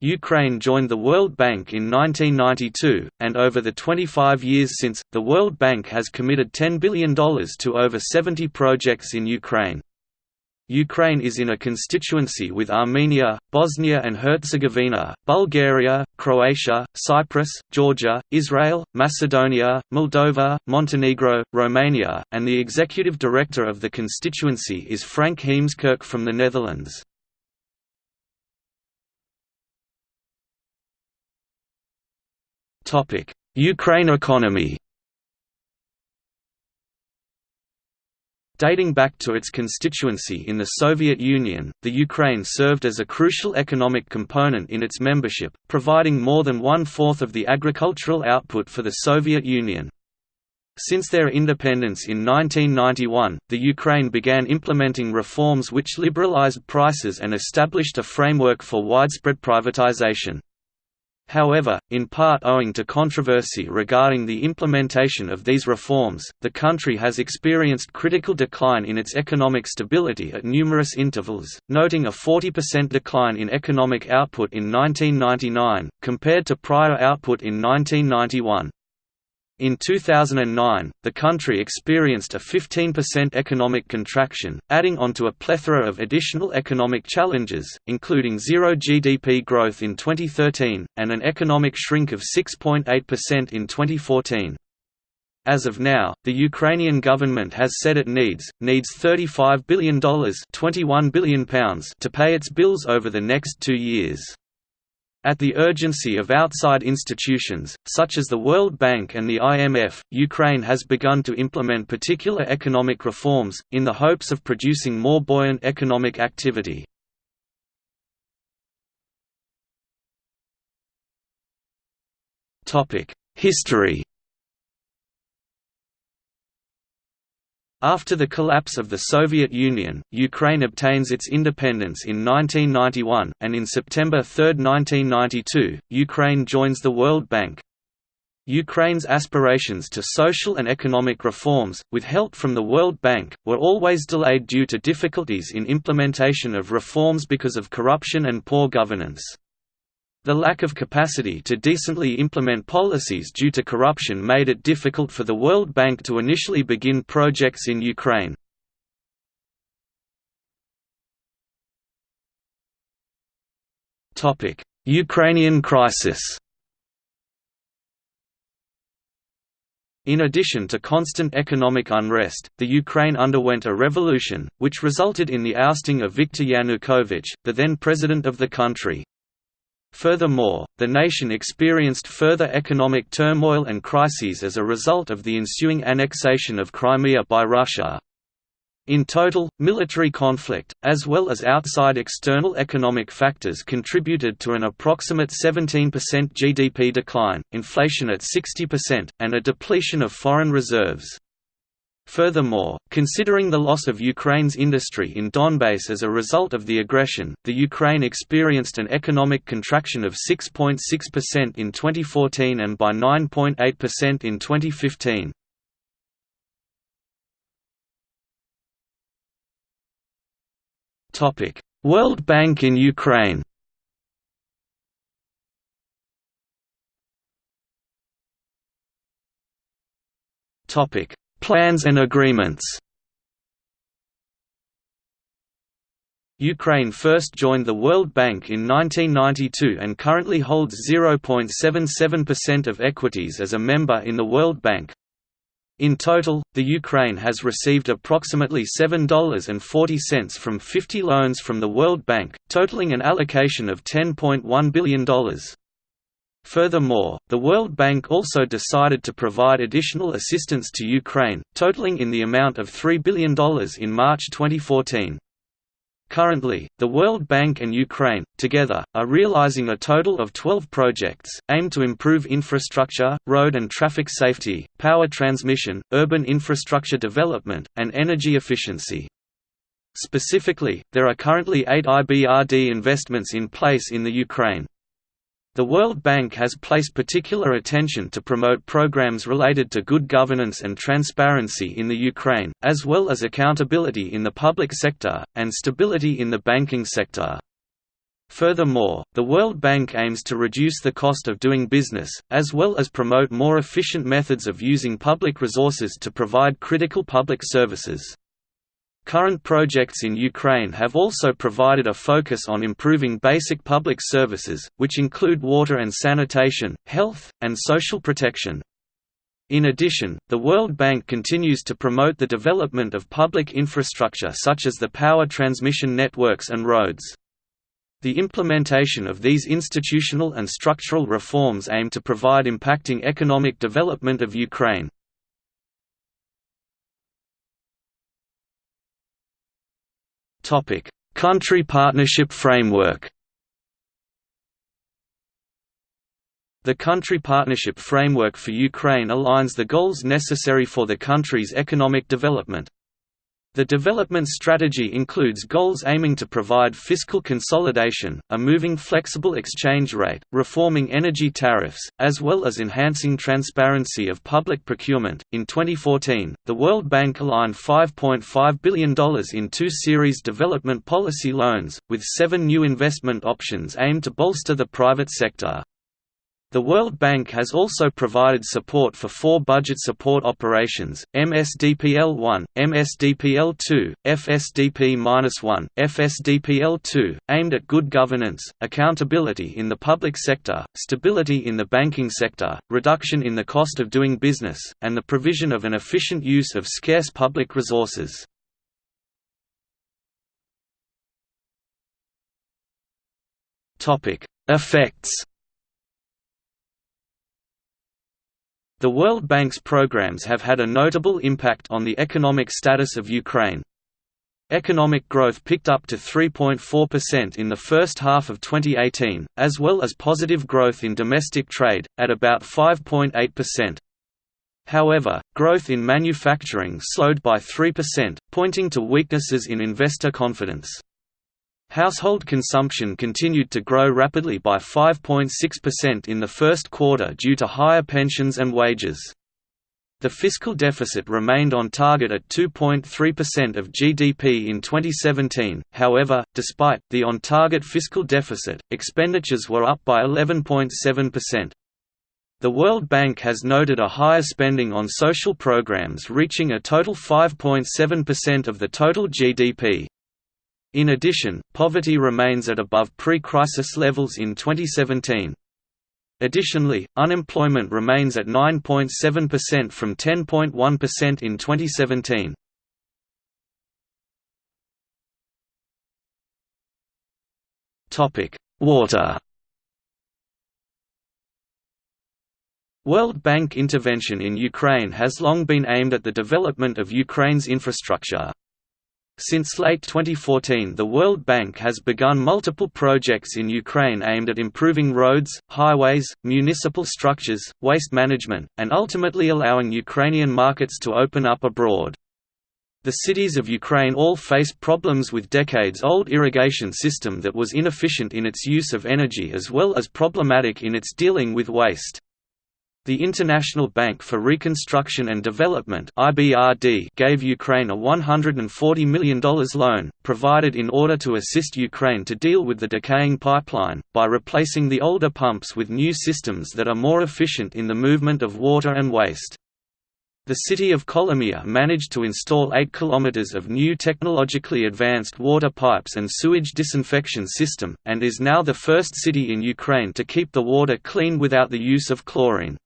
Ukraine joined the World Bank in 1992, and over the 25 years since, the World Bank has committed $10 billion to over 70 projects in Ukraine. Ukraine is in a constituency with Armenia, Bosnia and Herzegovina, Bulgaria, Croatia, Cyprus, Georgia, Israel, Macedonia, Moldova, Montenegro, Romania, and the executive director of the constituency is Frank Heemskerk from the Netherlands. Ukraine economy Dating back to its constituency in the Soviet Union, the Ukraine served as a crucial economic component in its membership, providing more than one-fourth of the agricultural output for the Soviet Union. Since their independence in 1991, the Ukraine began implementing reforms which liberalized prices and established a framework for widespread privatization. However, in part owing to controversy regarding the implementation of these reforms, the country has experienced critical decline in its economic stability at numerous intervals, noting a 40% decline in economic output in 1999, compared to prior output in 1991. In 2009, the country experienced a 15% economic contraction, adding onto a plethora of additional economic challenges, including zero GDP growth in 2013, and an economic shrink of 6.8% in 2014. As of now, the Ukrainian government has said it needs, needs $35 billion, £21 billion to pay its bills over the next two years. At the urgency of outside institutions, such as the World Bank and the IMF, Ukraine has begun to implement particular economic reforms, in the hopes of producing more buoyant economic activity. History After the collapse of the Soviet Union, Ukraine obtains its independence in 1991, and in September 3, 1992, Ukraine joins the World Bank. Ukraine's aspirations to social and economic reforms, with help from the World Bank, were always delayed due to difficulties in implementation of reforms because of corruption and poor governance. The lack of capacity to decently implement policies due to corruption made it difficult for the World Bank to initially begin projects in Ukraine. Ukrainian crisis In addition to constant economic unrest, the Ukraine underwent a revolution, which resulted in the ousting of Viktor Yanukovych, the then president of the country. Furthermore, the nation experienced further economic turmoil and crises as a result of the ensuing annexation of Crimea by Russia. In total, military conflict, as well as outside external economic factors contributed to an approximate 17% GDP decline, inflation at 60%, and a depletion of foreign reserves. Furthermore, considering the loss of Ukraine's industry in Donbass as a result of the aggression, the Ukraine experienced an economic contraction of 6.6% in 2014 and by 9.8% in 2015. World Bank in Ukraine Topic Plans and agreements Ukraine first joined the World Bank in 1992 and currently holds 0.77% of equities as a member in the World Bank. In total, the Ukraine has received approximately $7.40 from 50 loans from the World Bank, totaling an allocation of $10.1 billion. Furthermore, the World Bank also decided to provide additional assistance to Ukraine, totaling in the amount of $3 billion in March 2014. Currently, the World Bank and Ukraine, together, are realizing a total of 12 projects, aimed to improve infrastructure, road and traffic safety, power transmission, urban infrastructure development, and energy efficiency. Specifically, there are currently eight IBRD investments in place in the Ukraine. The World Bank has placed particular attention to promote programs related to good governance and transparency in the Ukraine, as well as accountability in the public sector, and stability in the banking sector. Furthermore, the World Bank aims to reduce the cost of doing business, as well as promote more efficient methods of using public resources to provide critical public services. Current projects in Ukraine have also provided a focus on improving basic public services, which include water and sanitation, health, and social protection. In addition, the World Bank continues to promote the development of public infrastructure such as the power transmission networks and roads. The implementation of these institutional and structural reforms aim to provide impacting economic development of Ukraine. Country Partnership Framework The Country Partnership Framework for Ukraine aligns the goals necessary for the country's economic development. The development strategy includes goals aiming to provide fiscal consolidation, a moving flexible exchange rate, reforming energy tariffs, as well as enhancing transparency of public procurement. In 2014, the World Bank aligned $5.5 billion in two series development policy loans, with seven new investment options aimed to bolster the private sector. The World Bank has also provided support for four budget support operations, MSDPL-1, MSDPL-2, FSDP-1, FSDPL-2, aimed at good governance, accountability in the public sector, stability in the banking sector, reduction in the cost of doing business, and the provision of an efficient use of scarce public resources. Effects The World Bank's programs have had a notable impact on the economic status of Ukraine. Economic growth picked up to 3.4% in the first half of 2018, as well as positive growth in domestic trade, at about 5.8%. However, growth in manufacturing slowed by 3%, pointing to weaknesses in investor confidence. Household consumption continued to grow rapidly by 5.6% in the first quarter due to higher pensions and wages. The fiscal deficit remained on target at 2.3% of GDP in 2017, however, despite the on-target fiscal deficit, expenditures were up by 11.7%. The World Bank has noted a higher spending on social programs reaching a total 5.7% of the total GDP. In addition, poverty remains at above pre-crisis levels in 2017. Additionally, unemployment remains at 9.7% from 10.1% in 2017. Topic: Water. World Bank intervention in Ukraine has long been aimed at the development of Ukraine's infrastructure. Since late 2014 the World Bank has begun multiple projects in Ukraine aimed at improving roads, highways, municipal structures, waste management, and ultimately allowing Ukrainian markets to open up abroad. The cities of Ukraine all face problems with decades-old irrigation system that was inefficient in its use of energy as well as problematic in its dealing with waste. The International Bank for Reconstruction and Development (IBRD) gave Ukraine a $140 million loan, provided in order to assist Ukraine to deal with the decaying pipeline, by replacing the older pumps with new systems that are more efficient in the movement of water and waste. The city of Kolomyia managed to install 8 kilometers of new technologically advanced water pipes and sewage disinfection system, and is now the first city in Ukraine to keep the water clean without the use of chlorine.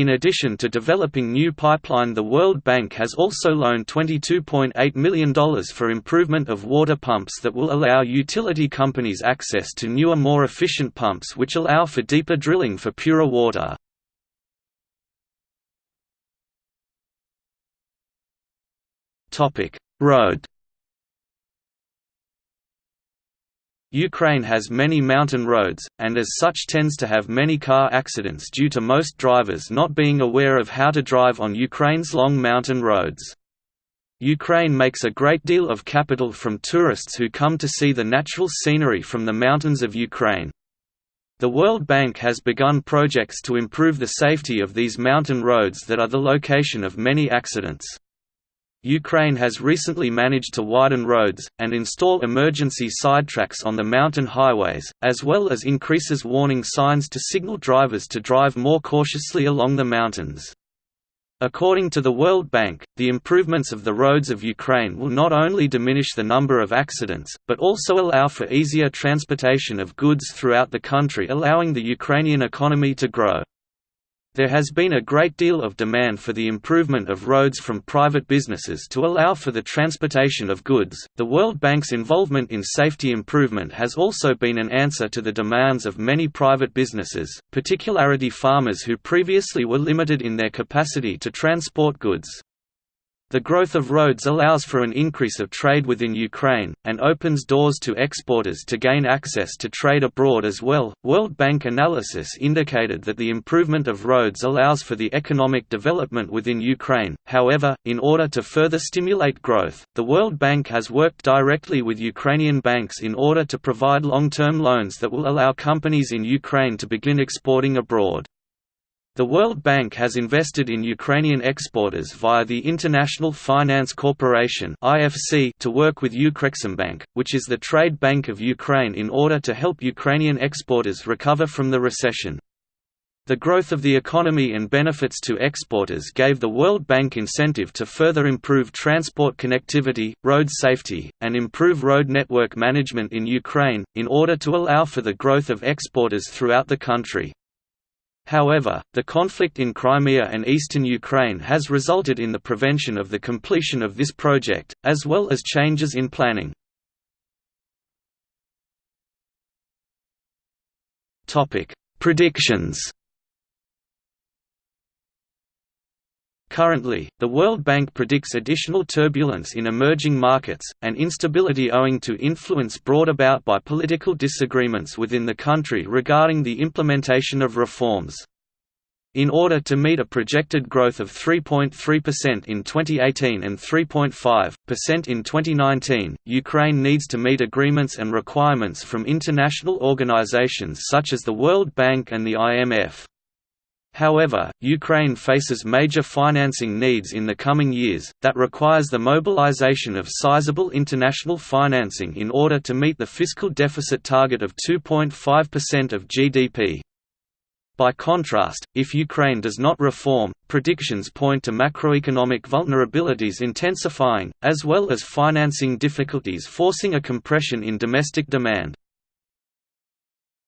In addition to developing new pipeline the World Bank has also loaned $22.8 million for improvement of water pumps that will allow utility companies access to newer more efficient pumps which allow for deeper drilling for purer water. Road Ukraine has many mountain roads, and as such tends to have many car accidents due to most drivers not being aware of how to drive on Ukraine's long mountain roads. Ukraine makes a great deal of capital from tourists who come to see the natural scenery from the mountains of Ukraine. The World Bank has begun projects to improve the safety of these mountain roads that are the location of many accidents. Ukraine has recently managed to widen roads, and install emergency sidetracks on the mountain highways, as well as increases warning signs to signal drivers to drive more cautiously along the mountains. According to the World Bank, the improvements of the roads of Ukraine will not only diminish the number of accidents, but also allow for easier transportation of goods throughout the country allowing the Ukrainian economy to grow. There has been a great deal of demand for the improvement of roads from private businesses to allow for the transportation of goods. The World Bank's involvement in safety improvement has also been an answer to the demands of many private businesses, particularly farmers who previously were limited in their capacity to transport goods. The growth of roads allows for an increase of trade within Ukraine, and opens doors to exporters to gain access to trade abroad as well. World Bank analysis indicated that the improvement of roads allows for the economic development within Ukraine. However, in order to further stimulate growth, the World Bank has worked directly with Ukrainian banks in order to provide long term loans that will allow companies in Ukraine to begin exporting abroad. The World Bank has invested in Ukrainian exporters via the International Finance Corporation to work with Ukreximbank, which is the trade bank of Ukraine in order to help Ukrainian exporters recover from the recession. The growth of the economy and benefits to exporters gave the World Bank incentive to further improve transport connectivity, road safety, and improve road network management in Ukraine, in order to allow for the growth of exporters throughout the country. However, the conflict in Crimea and eastern Ukraine has resulted in the prevention of the completion of this project, as well as changes in planning. Predictions Currently, the World Bank predicts additional turbulence in emerging markets, and instability owing to influence brought about by political disagreements within the country regarding the implementation of reforms. In order to meet a projected growth of 3.3% in 2018 and 3.5% in 2019, Ukraine needs to meet agreements and requirements from international organizations such as the World Bank and the IMF. However, Ukraine faces major financing needs in the coming years, that requires the mobilization of sizable international financing in order to meet the fiscal deficit target of 2.5% of GDP. By contrast, if Ukraine does not reform, predictions point to macroeconomic vulnerabilities intensifying, as well as financing difficulties forcing a compression in domestic demand.